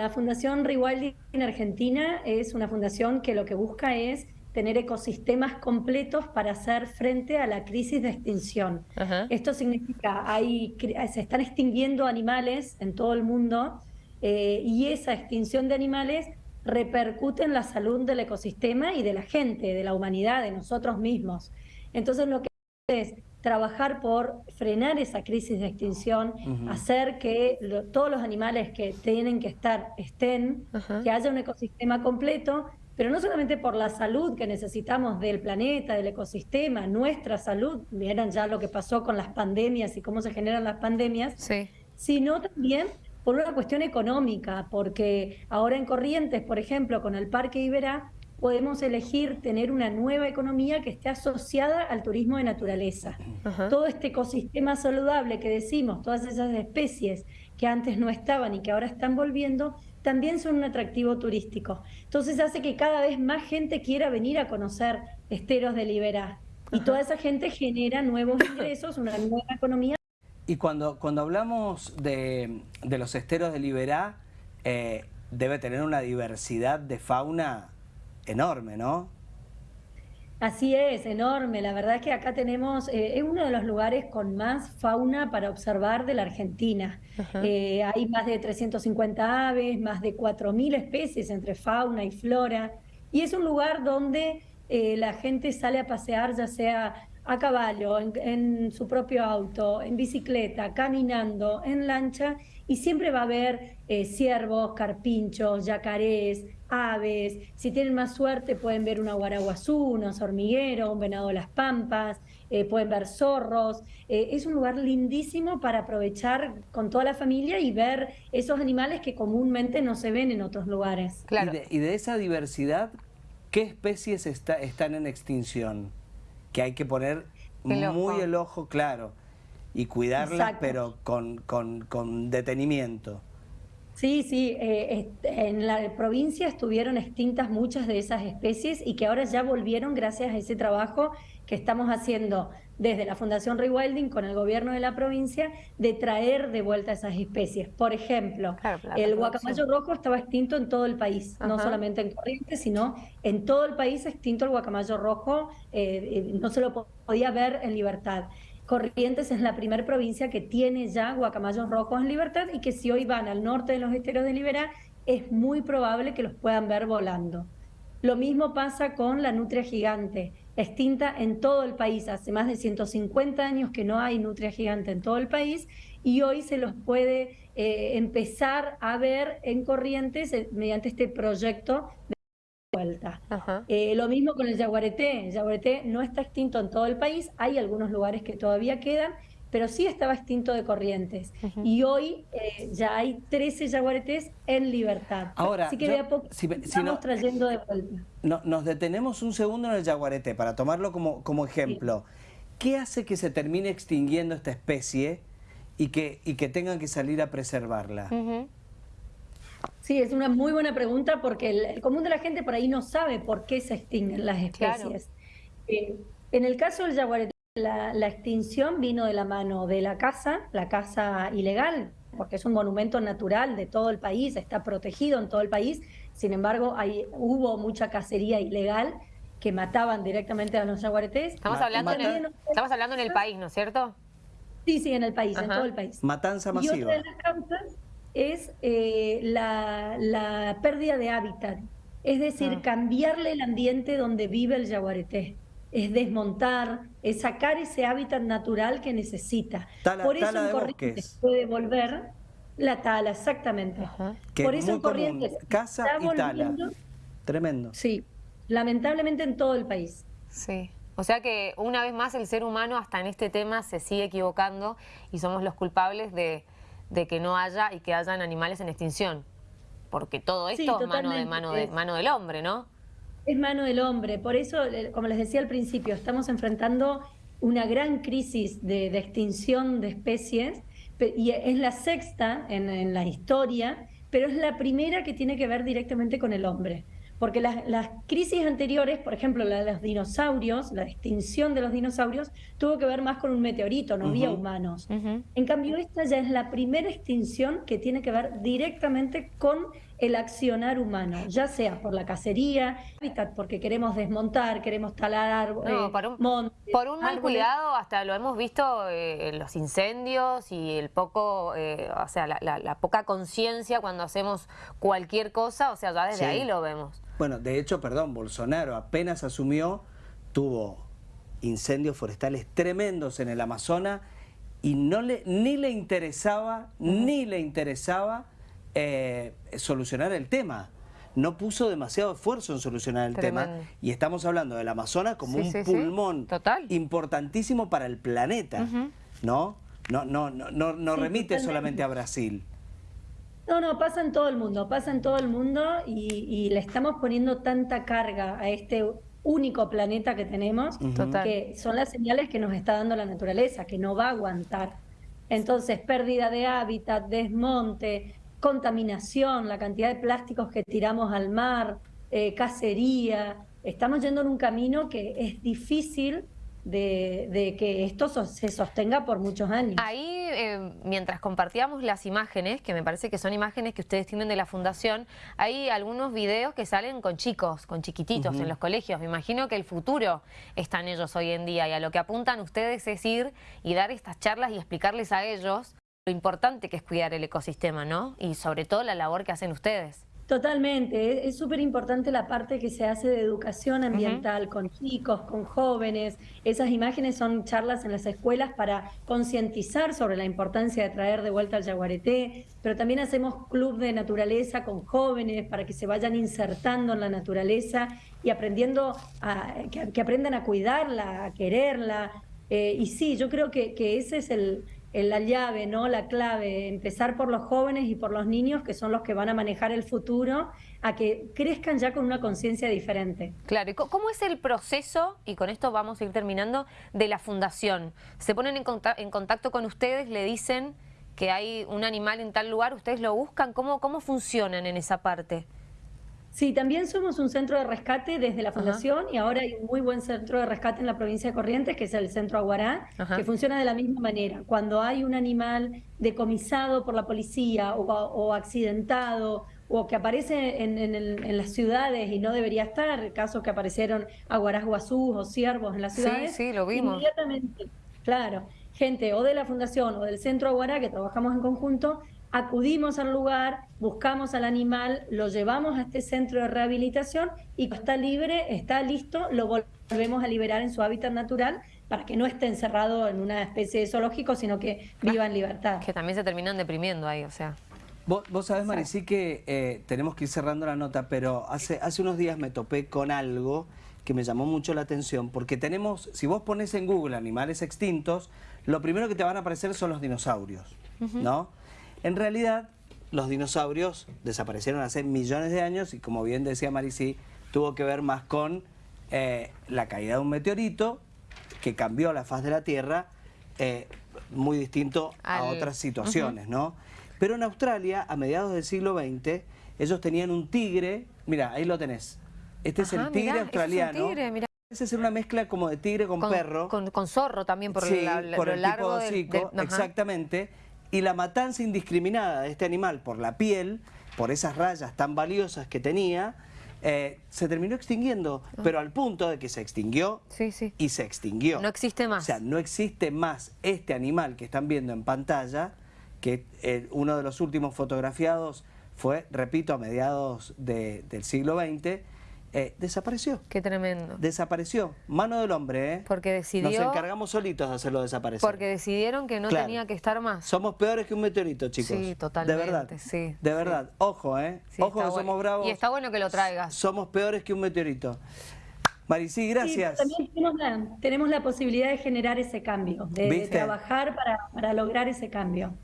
La Fundación Rewilding en Argentina es una fundación que lo que busca es tener ecosistemas completos para hacer frente a la crisis de extinción. Esto significa, hay, se están extinguiendo animales en todo el mundo eh, y esa extinción de animales repercute en la salud del ecosistema y de la gente, de la humanidad, de nosotros mismos. Entonces lo que es trabajar por frenar esa crisis de extinción, hacer que todos los animales que tienen que estar estén, que haya un ecosistema completo, pero no solamente por la salud que necesitamos del planeta, del ecosistema, nuestra salud, vieron ya lo que pasó con las pandemias y cómo se generan las pandemias, sino también por una cuestión económica, porque ahora en Corrientes, por ejemplo, con el Parque Iberá, podemos elegir tener una nueva economía que esté asociada al turismo de naturaleza. Todo este ecosistema saludable que decimos, todas esas especies que antes no estaban y que ahora están volviendo, también son un atractivo turístico. Entonces hace que cada vez más gente quiera venir a conocer esteros de Liberá. Y toda esa gente genera nuevos ingresos, una nueva economía. Y cuando, cuando hablamos de, los esteros de Liberá, eh, debe tener una diversidad de fauna enorme, ¿no? Así es, enorme. La verdad es que acá tenemos, eh, es uno de los lugares con más fauna para observar de la Argentina. Eh, hay más de 350 aves, más de 4.000 especies entre fauna y flora. Y es un lugar donde eh, la gente sale a pasear, ya sea a caballo, en, su propio auto, en bicicleta, caminando, en lancha, y siempre va a haber ciervos, carpinchos, yacarés, aves, si tienen más suerte pueden ver una guaraguazú, un hormiguero, un venado de las pampas, eh, pueden ver zorros. Eh, es un lugar lindísimo para aprovechar con toda la familia y ver esos animales que comúnmente no se ven en otros lugares. Claro. Y, de, esa diversidad, ¿qué especies está, están en extinción? Que hay que poner muy el ojo claro y cuidarlas, pero con, con, con detenimiento. Sí, sí, eh, en la provincia estuvieron extintas muchas de esas especies y que ahora ya volvieron gracias a ese trabajo que estamos haciendo desde la Fundación Rewilding con el gobierno de la provincia de traer de vuelta esas especies. Por ejemplo, el guacamayo rojo estaba extinto en todo el país, no solamente en Corrientes, sino en todo el país extinto el guacamayo rojo, eh, eh, no se lo podía ver en libertad. Corrientes es la primera provincia que tiene ya guacamayos rojos en libertad y que si hoy van al norte de los esteros de Liberá, es muy probable que los puedan ver volando. Lo mismo pasa con la nutria gigante, extinta en todo el país. Hace más de 150 años que no hay nutria gigante en todo el país y hoy se los puede eh, empezar a ver en Corrientes eh, mediante este proyecto vuelta. Eh, lo mismo con el yaguareté. El yaguareté no está extinto en todo el país, hay algunos lugares que todavía quedan, pero sí estaba extinto de corrientes. Y hoy eh, ya hay 13 yaguaretés en libertad. Ahora, Así que de a poco estamos trayendo de vuelta. No, nos detenemos un segundo en el yaguareté para tomarlo como, como ejemplo. ¿Qué hace que se termine extinguiendo esta especie y que, y que tengan que salir a preservarla? Sí, es una muy buena pregunta porque el, común de la gente por ahí no sabe por qué se extinguen las especies. Eh, en el caso del jaguareté, la, extinción vino de la mano de la caza, la caza ilegal, porque es un monumento natural de todo el país, está protegido en todo el país. Sin embargo, hay, hubo mucha cacería ilegal que mataban directamente a los jaguaretés. Estamos hablando, en el, estamos hablando en el país, ¿no es cierto? Sí, sí, en el país, en todo el país. Matanza masiva. Y otra de las causas es eh, la, pérdida de hábitat, es decir, ah. cambiarle el ambiente donde vive el yaguareté, es desmontar, es sacar ese hábitat natural que necesita. Por eso en Corrientes puede volver la tala, exactamente. Por eso en Corrientes casa y tala. Tremendo. Sí, lamentablemente en todo el país. Sí. O sea que una vez más el ser humano hasta en este tema se sigue equivocando y somos los culpables de, de que no haya y que hayan animales en extinción. Porque todo esto es mano, de, mano, de, mano del hombre, ¿no? Es mano del hombre. Por eso, eh, como les decía al principio, estamos enfrentando una gran crisis de, extinción de especies y es la sexta en, en la historia, pero es la primera que tiene que ver directamente con el hombre porque las, crisis anteriores, por ejemplo, la de los dinosaurios, la extinción de los dinosaurios, tuvo que ver más con un meteorito, no había humanos. En cambio, esta ya es la primera extinción que tiene que ver directamente con el accionar humano, ya sea por la cacería, porque queremos desmontar, queremos talar árboles, no, por un, por un mal cuidado, hasta lo hemos visto eh, en los incendios y el poco, eh, o sea, la, poca conciencia cuando hacemos cualquier cosa, o sea, ya desde ahí lo vemos. Bueno, de hecho, perdón, Bolsonaro apenas asumió, tuvo incendios forestales tremendos en el Amazonas y no le, ni le interesaba, ni le interesaba eh, solucionar el tema. No puso demasiado esfuerzo en solucionar el tema. Y estamos hablando del Amazonas como un pulmón importantísimo para el planeta. ¿No? No, no, no, no, remite solamente a Brasil. No, no, pasa en todo el mundo, pasa en todo el mundo y, le estamos poniendo tanta carga a este único planeta que tenemos, que son las señales que nos está dando la naturaleza, que no va a aguantar. Entonces, pérdida de hábitat, desmonte, contaminación, la cantidad de plásticos que tiramos al mar, eh, cacería. Estamos yendo en un camino que es difícil de, que esto se sostenga por muchos años. Ahí, eh, mientras compartíamos las imágenes, que me parece que son imágenes que ustedes tienen de la Fundación, hay algunos videos que salen con chicos, con chiquititos en los colegios. Me imagino que el futuro está en ellos hoy en día y a lo que apuntan ustedes es ir y dar estas charlas y explicarles a ellos lo importante que es cuidar el ecosistema, ¿no? Y sobre todo la labor que hacen ustedes. Totalmente, es súper importante la parte que se hace de educación ambiental con chicos, con jóvenes. Esas imágenes son charlas en las escuelas para concientizar sobre la importancia de traer de vuelta al jaguareté, pero también hacemos club de naturaleza con jóvenes para que se vayan insertando en la naturaleza y aprendiendo a, que, aprendan a cuidarla, a quererla. Eh, y sí, yo creo que ese es el, la llave, ¿no? La clave, empezar por los jóvenes y por los niños, que son los que van a manejar el futuro, a que crezcan ya con una conciencia diferente. Claro, ¿y cómo es el proceso, y con esto vamos a ir terminando, de la fundación? ¿Se ponen en, contacto con ustedes, le dicen que hay un animal en tal lugar, ustedes lo buscan? ¿Cómo, cómo funcionan en esa parte? Sí, también somos un centro de rescate desde la Fundación y ahora hay un muy buen centro de rescate en la provincia de Corrientes, que es el Centro Aguará, que funciona de la misma manera. Cuando hay un animal decomisado por la policía o, accidentado o que aparece en, las ciudades y no debería estar, casos que aparecieron aguarás guazús o ciervos en las ciudades, sí, sí, lo vimos. inmediatamente, claro, gente o de la Fundación o del Centro Aguará, que trabajamos en conjunto, acudimos al lugar, buscamos al animal, lo llevamos a este centro de rehabilitación y cuando está libre, está listo, lo volvemos a liberar en su hábitat natural para que no esté encerrado en una especie de zoológico, sino que viva en libertad. Que también se terminan deprimiendo ahí, o sea... Vos, vos sabés, Maricí, que eh, tenemos que ir cerrando la nota, pero hace, hace unos días me topé con algo que me llamó mucho la atención, porque tenemos, si vos pones en Google animales extintos, lo primero que te van a aparecer son los dinosaurios, ¿no? En realidad, los dinosaurios desaparecieron hace millones de años y como bien decía Maricí, tuvo que ver más con eh, la caída de un meteorito que cambió la faz de la Tierra, eh, muy distinto a otras situaciones, ¿no? Pero en Australia, a mediados del siglo XX, ellos tenían un tigre, mira, ahí lo tenés. Este es el tigre australiano. Es ser una mezcla como de tigre con, perro. Con, zorro también, por, por el tipo de exactamente y la matanza indiscriminada de este animal por la piel, por esas rayas tan valiosas que tenía, eh, se terminó extinguiendo, ah. pero al punto de que se extinguió y se extinguió. No existe más. O sea, no existe más este animal que están viendo en pantalla, que eh, uno de los últimos fotografiados fue, repito, a mediados del siglo XX, eh, desapareció. Qué tremendo. Desapareció. Mano del hombre, ¿eh? Porque decidió... Nos encargamos solitos de hacerlo desaparecer. Porque decidieron que no tenía que estar más. Somos peores que un meteorito, chicos. Sí, totalmente. De verdad. Sí, de verdad. Ojo, ¿eh? Ojo que somos bravos. Y está bueno que lo traigas. Somos peores que un meteorito. Maricí, gracias. también tenemos la, posibilidad de generar ese cambio, de, trabajar para, para lograr ese cambio.